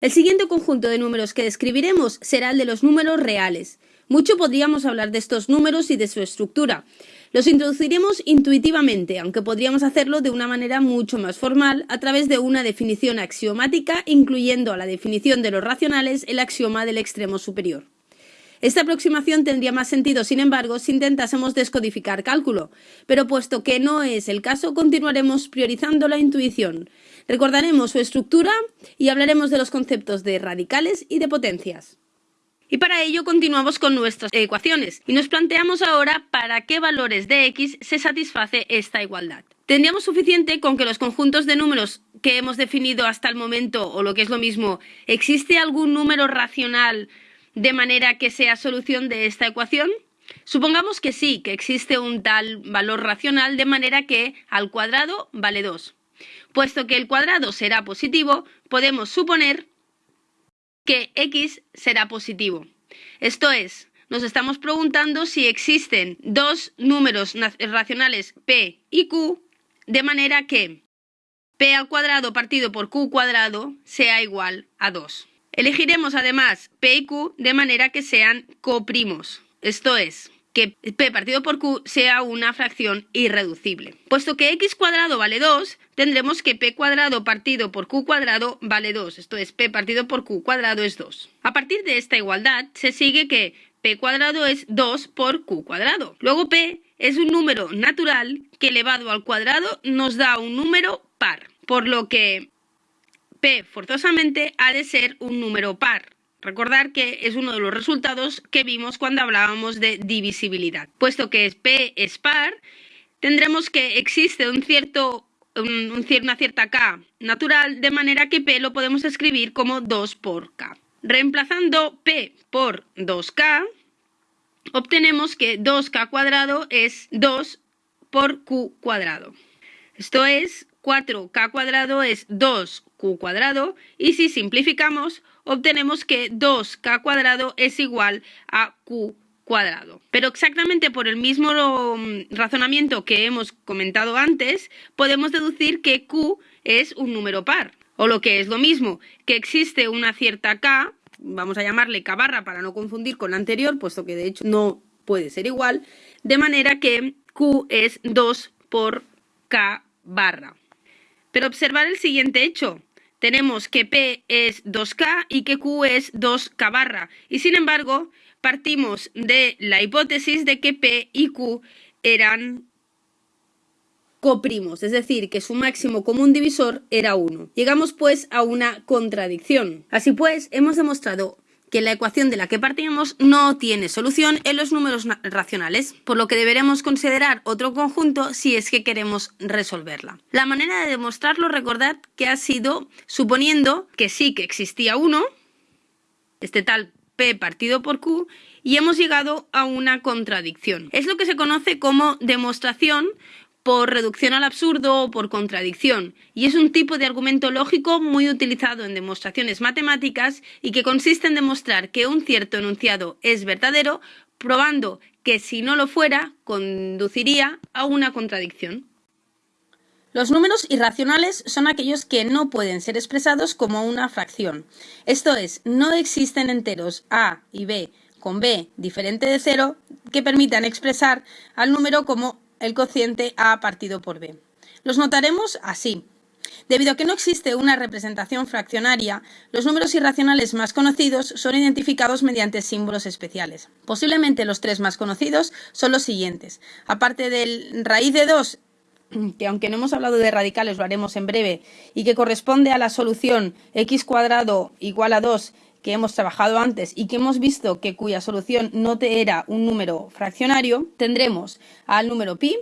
El siguiente conjunto de números que describiremos será el de los números reales. Mucho podríamos hablar de estos números y de su estructura. Los introduciremos intuitivamente, aunque podríamos hacerlo de una manera mucho más formal, a través de una definición axiomática, incluyendo a la definición de los racionales el axioma del extremo superior. Esta aproximación tendría más sentido, sin embargo, si intentásemos descodificar cálculo, pero puesto que no es el caso, continuaremos priorizando la intuición. Recordaremos su estructura y hablaremos de los conceptos de radicales y de potencias. Y para ello continuamos con nuestras ecuaciones y nos planteamos ahora para qué valores de x se satisface esta igualdad. Tendríamos suficiente con que los conjuntos de números que hemos definido hasta el momento, o lo que es lo mismo, ¿existe algún número racional de manera que sea solución de esta ecuación? Supongamos que sí, que existe un tal valor racional de manera que al cuadrado vale 2. Puesto que el cuadrado será positivo, podemos suponer que x será positivo. Esto es, nos estamos preguntando si existen dos números racionales p y q de manera que p al cuadrado partido por q cuadrado sea igual a 2. Elegiremos además P y Q de manera que sean coprimos, esto es, que P partido por Q sea una fracción irreducible. Puesto que X cuadrado vale 2, tendremos que P cuadrado partido por Q cuadrado vale 2, esto es, P partido por Q cuadrado es 2. A partir de esta igualdad se sigue que P cuadrado es 2 por Q cuadrado. Luego P es un número natural que elevado al cuadrado nos da un número par, por lo que P forzosamente ha de ser un número par. Recordar que es uno de los resultados que vimos cuando hablábamos de divisibilidad. Puesto que P es par, tendremos que existe un cierto, una cierta K natural, de manera que P lo podemos escribir como 2 por K. Reemplazando P por 2K, obtenemos que 2K cuadrado es 2 por Q cuadrado. Esto es 4k cuadrado es 2q cuadrado y si simplificamos obtenemos que 2k cuadrado es igual a q cuadrado. Pero exactamente por el mismo mm, razonamiento que hemos comentado antes, podemos deducir que q es un número par. O lo que es lo mismo, que existe una cierta k, vamos a llamarle k barra para no confundir con la anterior, puesto que de hecho no puede ser igual, de manera que q es 2 por k barra. Pero observar el siguiente hecho. Tenemos que P es 2K y que Q es 2K barra. Y sin embargo, partimos de la hipótesis de que P y Q eran coprimos, es decir, que su máximo común divisor era 1. Llegamos pues a una contradicción. Así pues, hemos demostrado que la ecuación de la que partimos no tiene solución en los números racionales, por lo que deberemos considerar otro conjunto si es que queremos resolverla. La manera de demostrarlo, recordad que ha sido suponiendo que sí que existía uno, este tal P partido por Q, y hemos llegado a una contradicción. Es lo que se conoce como demostración por reducción al absurdo o por contradicción, y es un tipo de argumento lógico muy utilizado en demostraciones matemáticas y que consiste en demostrar que un cierto enunciado es verdadero, probando que si no lo fuera, conduciría a una contradicción. Los números irracionales son aquellos que no pueden ser expresados como una fracción. Esto es, no existen enteros a y b con b diferente de cero que permitan expresar al número como el cociente A partido por B. Los notaremos así. Debido a que no existe una representación fraccionaria, los números irracionales más conocidos son identificados mediante símbolos especiales. Posiblemente los tres más conocidos son los siguientes. Aparte del raíz de 2, que aunque no hemos hablado de radicales, lo haremos en breve, y que corresponde a la solución x cuadrado igual a 2 que hemos trabajado antes y que hemos visto que cuya solución no te era un número fraccionario, tendremos al número pi,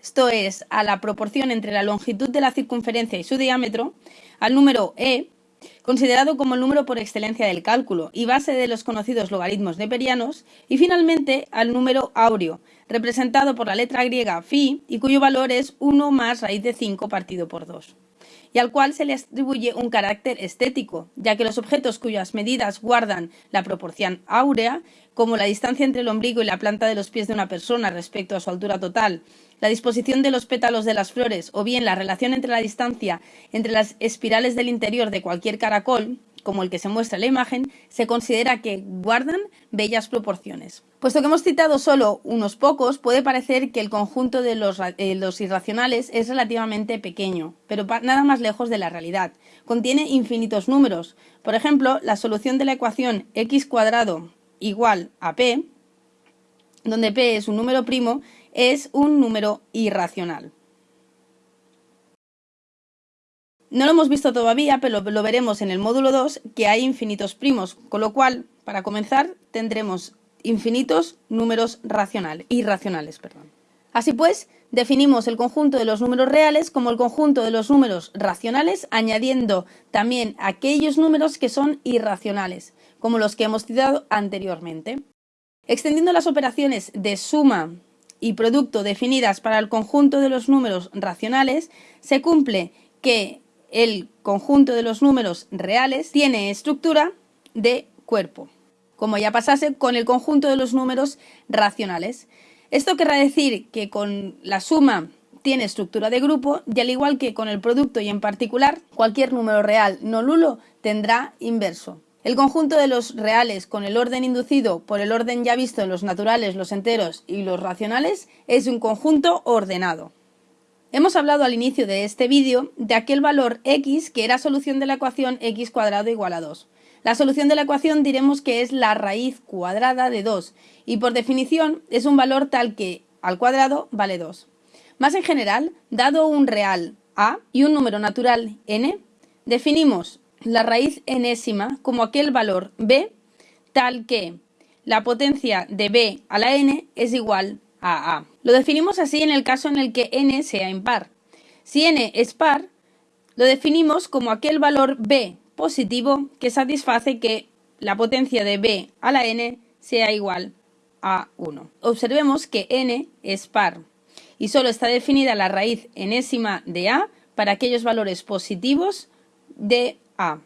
esto es a la proporción entre la longitud de la circunferencia y su diámetro, al número e, considerado como el número por excelencia del cálculo y base de los conocidos logaritmos neperianos, y finalmente al número áureo, representado por la letra griega phi y cuyo valor es 1 más raíz de 5 partido por 2 y al cual se le atribuye un carácter estético, ya que los objetos cuyas medidas guardan la proporción áurea, como la distancia entre el ombligo y la planta de los pies de una persona respecto a su altura total, la disposición de los pétalos de las flores o bien la relación entre la distancia entre las espirales del interior de cualquier caracol, como el que se muestra en la imagen, se considera que guardan bellas proporciones. Puesto que hemos citado solo unos pocos, puede parecer que el conjunto de los, eh, irracionales es relativamente pequeño, pero nada más lejos de la realidad. Contiene infinitos números. Por ejemplo, la solución de la ecuación x cuadrado igual a p, donde p es un número primo, es un número irracional. No lo hemos visto todavía, pero lo veremos en el módulo 2, que hay infinitos primos, con lo cual, para comenzar, tendremos infinitos números racionales, irracionales. Perdón. Así pues, definimos el conjunto de los números reales como el conjunto de los números racionales, añadiendo también aquellos números que son irracionales, como los que hemos citado anteriormente. Extendiendo las operaciones de suma y producto definidas para el conjunto de los números racionales, se cumple que el conjunto de los números reales tiene estructura de cuerpo, como ya pasase con el conjunto de los números racionales. Esto querrá decir que con la suma tiene estructura de grupo y al igual que con el producto y en particular, cualquier número real no nulo tendrá inverso. El conjunto de los reales con el orden inducido por el orden ya visto en los naturales, los enteros y los racionales es un conjunto ordenado. Hemos hablado al inicio de este vídeo de aquel valor x que era solución de la ecuación x cuadrado igual a 2. La solución de la ecuación diremos que es la raíz cuadrada de 2 y por definición es un valor tal que al cuadrado vale 2. Más en general, dado un real a y un número natural n, definimos la raíz enésima como aquel valor b tal que la potencia de b a la n es igual a a. Lo definimos así en el caso en el que n sea impar. Si n es par, lo definimos como aquel valor b positivo que satisface que la potencia de b a la n sea igual a 1. Observemos que n es par y solo está definida la raíz enésima de a para aquellos valores positivos de a.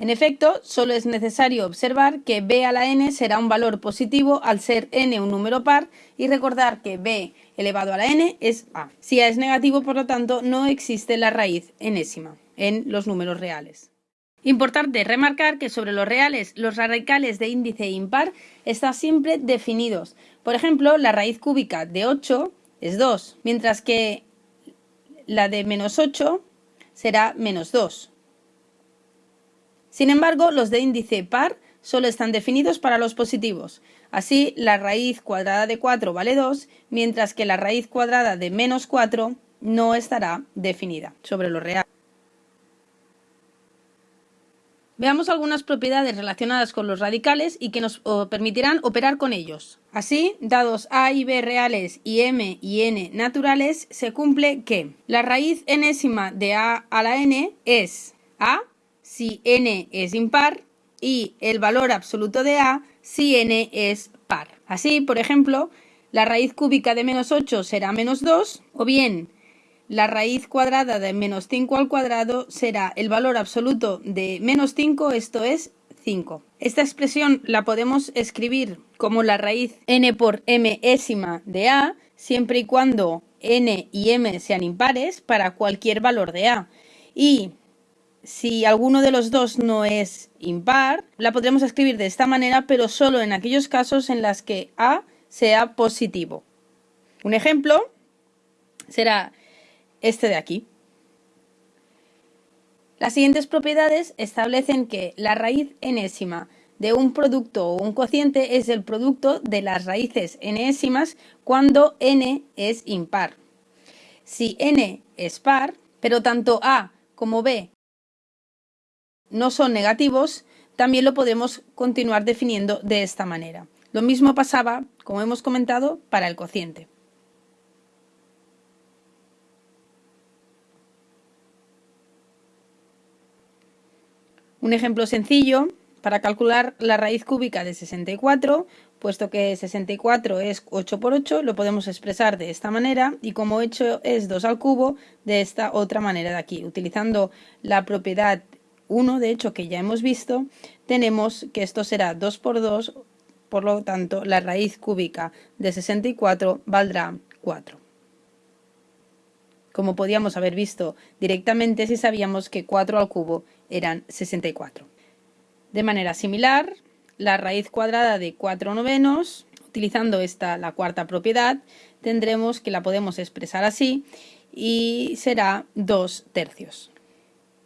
En efecto, solo es necesario observar que b a la n será un valor positivo al ser n un número par y recordar que b elevado a la n es a. Si a es negativo, por lo tanto, no existe la raíz enésima en los números reales. Importante remarcar que sobre los reales los radicales de índice impar están siempre definidos. Por ejemplo, la raíz cúbica de 8 es 2, mientras que la de menos 8 será menos 2. Sin embargo, los de índice par solo están definidos para los positivos. Así, la raíz cuadrada de 4 vale 2, mientras que la raíz cuadrada de menos 4 no estará definida sobre lo real. Veamos algunas propiedades relacionadas con los radicales y que nos permitirán operar con ellos. Así, dados a y b reales y m y n naturales, se cumple que la raíz enésima de a a la n es a si n es impar y el valor absoluto de a si n es par. Así, por ejemplo, la raíz cúbica de menos 8 será menos 2 o bien la raíz cuadrada de menos 5 al cuadrado será el valor absoluto de menos 5, esto es 5. Esta expresión la podemos escribir como la raíz n por m de a, siempre y cuando n y m sean impares para cualquier valor de a. Y si alguno de los dos no es impar, la podremos escribir de esta manera, pero solo en aquellos casos en los que A sea positivo. Un ejemplo será este de aquí. Las siguientes propiedades establecen que la raíz enésima de un producto o un cociente es el producto de las raíces enésimas cuando n es impar. Si n es par, pero tanto a como b no son negativos, también lo podemos continuar definiendo de esta manera. Lo mismo pasaba, como hemos comentado, para el cociente. Un ejemplo sencillo para calcular la raíz cúbica de 64, puesto que 64 es 8 por 8, lo podemos expresar de esta manera y como 8 es 2 al cubo, de esta otra manera de aquí, utilizando la propiedad 1, de hecho, que ya hemos visto, tenemos que esto será 2 por 2, por lo tanto, la raíz cúbica de 64 valdrá 4. como podíamos haber visto directamente si sabíamos que 4 al cubo eran 64. De manera similar, la raíz cuadrada de 4 novenos, utilizando esta, la cuarta propiedad, tendremos que la podemos expresar así y será 2 tercios.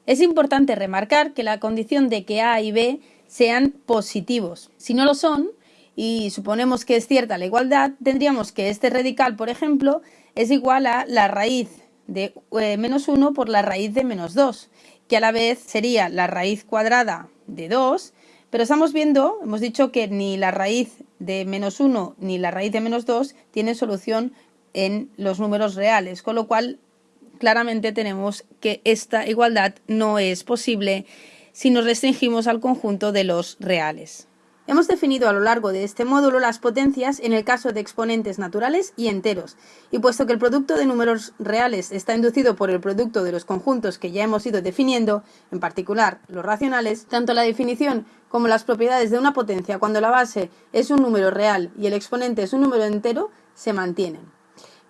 Es importante remarcar que la condición de que A y B sean positivos. Si no lo son, y suponemos que es cierta la igualdad, tendríamos que este radical, por ejemplo, es igual a la raíz de eh, menos 1 por la raíz de menos 2, que a la vez sería la raíz cuadrada de 2, pero estamos viendo, hemos dicho que ni la raíz de menos 1 ni la raíz de menos 2 tienen solución en los números reales, con lo cual claramente tenemos que esta igualdad no es posible si nos restringimos al conjunto de los reales. Hemos definido a lo largo de este módulo las potencias en el caso de exponentes naturales y enteros, y puesto que el producto de números reales está inducido por el producto de los conjuntos que ya hemos ido definiendo, en particular los racionales, tanto la definición como las propiedades de una potencia cuando la base es un número real y el exponente es un número entero se mantienen.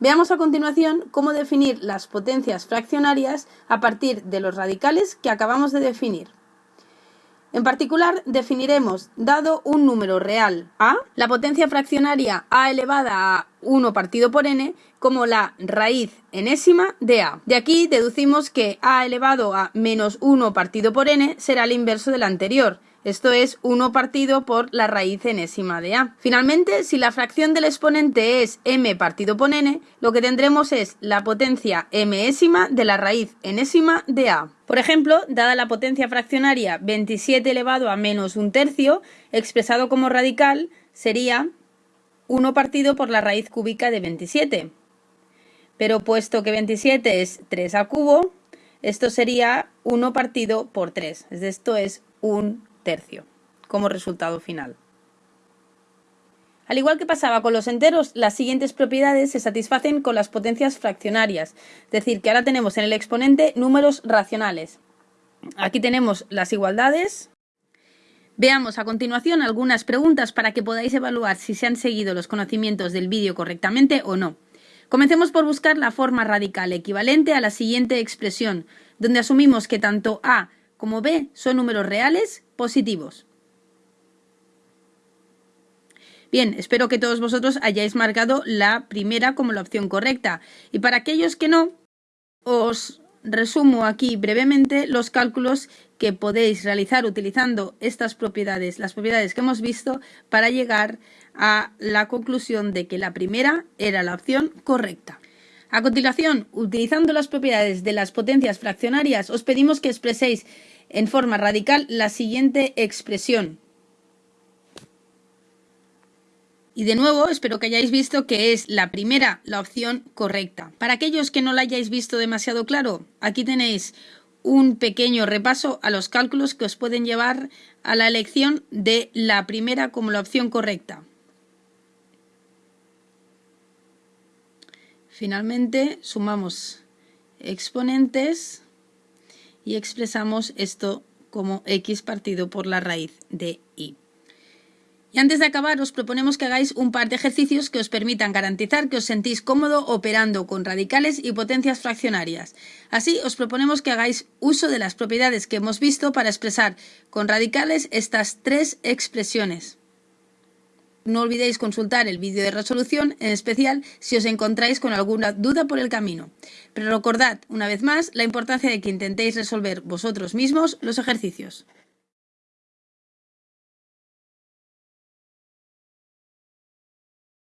Veamos a continuación cómo definir las potencias fraccionarias a partir de los radicales que acabamos de definir. En particular, definiremos, dado un número real a, la potencia fraccionaria a elevada a 1 partido por n como la raíz enésima de a. De aquí deducimos que a elevado a menos 1 partido por n será el inverso del anterior, esto es 1 partido por la raíz enésima de a. Finalmente, si la fracción del exponente es m partido por n, lo que tendremos es la potencia mésima de la raíz enésima de a. Por ejemplo, dada la potencia fraccionaria 27 elevado a menos un tercio, expresado como radical, sería 1 partido por la raíz cúbica de 27. Pero puesto que 27 es 3 al cubo, esto sería 1 partido por 3. Esto es un tercio como resultado final. Al igual que pasaba con los enteros, las siguientes propiedades se satisfacen con las potencias fraccionarias, es decir, que ahora tenemos en el exponente números racionales. Aquí tenemos las igualdades. Veamos a continuación algunas preguntas para que podáis evaluar si se han seguido los conocimientos del vídeo correctamente o no. Comencemos por buscar la forma radical equivalente a la siguiente expresión, donde asumimos que tanto a como b son números reales positivos. Bien, espero que todos vosotros hayáis marcado la primera como la opción correcta. Y para aquellos que no, os resumo aquí brevemente los cálculos que podéis realizar utilizando estas propiedades, las propiedades que hemos visto, para llegar a la conclusión de que la primera era la opción correcta. A continuación, utilizando las propiedades de las potencias fraccionarias, os pedimos que expreséis en forma radical la siguiente expresión. Y de nuevo, espero que hayáis visto que es la primera la opción correcta. Para aquellos que no la hayáis visto demasiado claro, aquí tenéis un pequeño repaso a los cálculos que os pueden llevar a la elección de la primera como la opción correcta. Finalmente, sumamos exponentes y expresamos esto como x partido por la raíz de y. Y antes de acabar, os proponemos que hagáis un par de ejercicios que os permitan garantizar que os sentís cómodo operando con radicales y potencias fraccionarias. Así, os proponemos que hagáis uso de las propiedades que hemos visto para expresar con radicales estas tres expresiones. No olvidéis consultar el vídeo de resolución, en especial si os encontráis con alguna duda por el camino. Pero recordad, una vez más, la importancia de que intentéis resolver vosotros mismos los ejercicios.